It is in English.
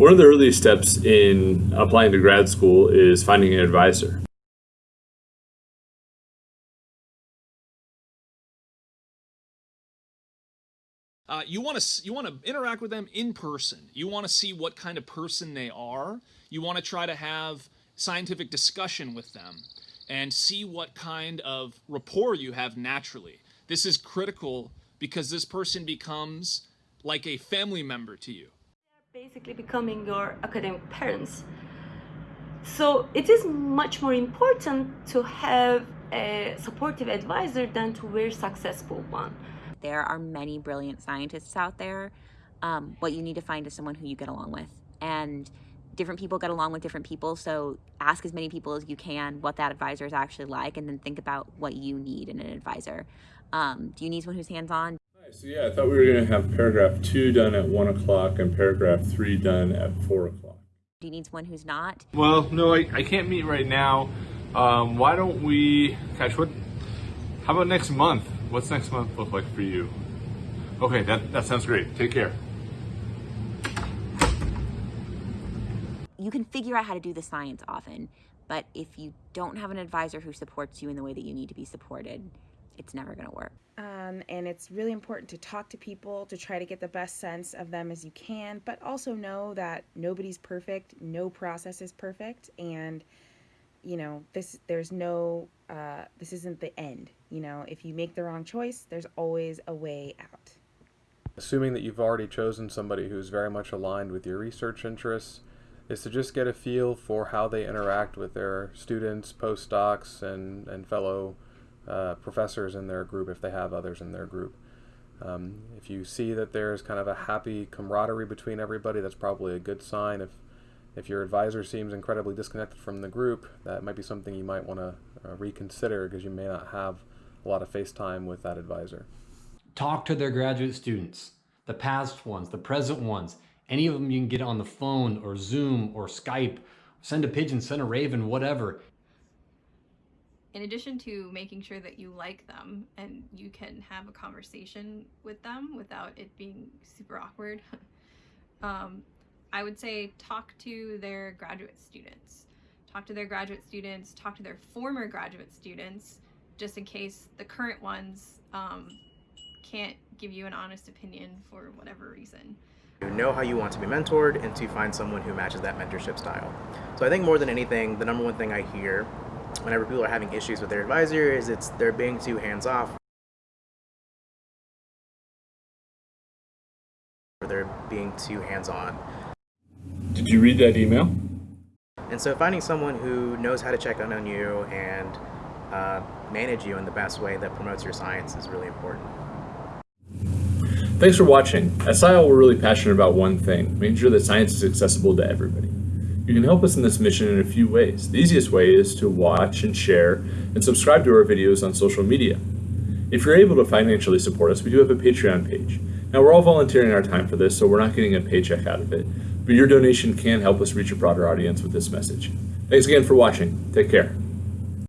One of the earliest steps in applying to grad school is finding an advisor. Uh, you want to you want to interact with them in person. You want to see what kind of person they are. You want to try to have scientific discussion with them and see what kind of rapport you have naturally. This is critical because this person becomes like a family member to you. Basically becoming your academic parents. So it is much more important to have a supportive advisor than to very successful one. There are many brilliant scientists out there. Um, what you need to find is someone who you get along with. And different people get along with different people. So ask as many people as you can what that advisor is actually like, and then think about what you need in an advisor. Um, do you need someone who's hands-on? Nice. So yeah, I thought we were going to have paragraph two done at one o'clock and paragraph three done at four o'clock. Do you need someone who's not? Well, no, I, I can't meet right now. Um, why don't we, catch what, how about next month? What's next month look like for you? Okay, that, that sounds great. Take care. You can figure out how to do the science often, but if you don't have an advisor who supports you in the way that you need to be supported, it's never going to work. Um, and it's really important to talk to people to try to get the best sense of them as you can, but also know that nobody's perfect, no process is perfect, and you know this there's no uh, this isn't the end. You know, if you make the wrong choice, there's always a way out. Assuming that you've already chosen somebody who's very much aligned with your research interests, is to just get a feel for how they interact with their students, postdocs, and, and fellow uh, professors in their group if they have others in their group. Um, if you see that there's kind of a happy camaraderie between everybody, that's probably a good sign. If if your advisor seems incredibly disconnected from the group, that might be something you might want to uh, reconsider because you may not have a lot of face time with that advisor. Talk to their graduate students, the past ones, the present ones. Any of them you can get on the phone or Zoom or Skype, send a pigeon, send a raven, whatever. In addition to making sure that you like them and you can have a conversation with them without it being super awkward, um, I would say talk to their graduate students. Talk to their graduate students, talk to their former graduate students, just in case the current ones um, can't give you an honest opinion for whatever reason. You know how you want to be mentored and to find someone who matches that mentorship style. So I think more than anything, the number one thing I hear whenever people are having issues with their advisor is it's they're being too hands-off or they're being too hands-on. Did you read that email? And so finding someone who knows how to check in on you and uh, manage you in the best way that promotes your science is really important. Thanks for watching. At SciAll, we're really passionate about one thing, making sure that science is accessible to everybody. You can help us in this mission in a few ways. The easiest way is to watch and share and subscribe to our videos on social media. If you're able to financially support us, we do have a Patreon page. Now we're all volunteering our time for this, so we're not getting a paycheck out of it, but your donation can help us reach a broader audience with this message. Thanks again for watching. Take care.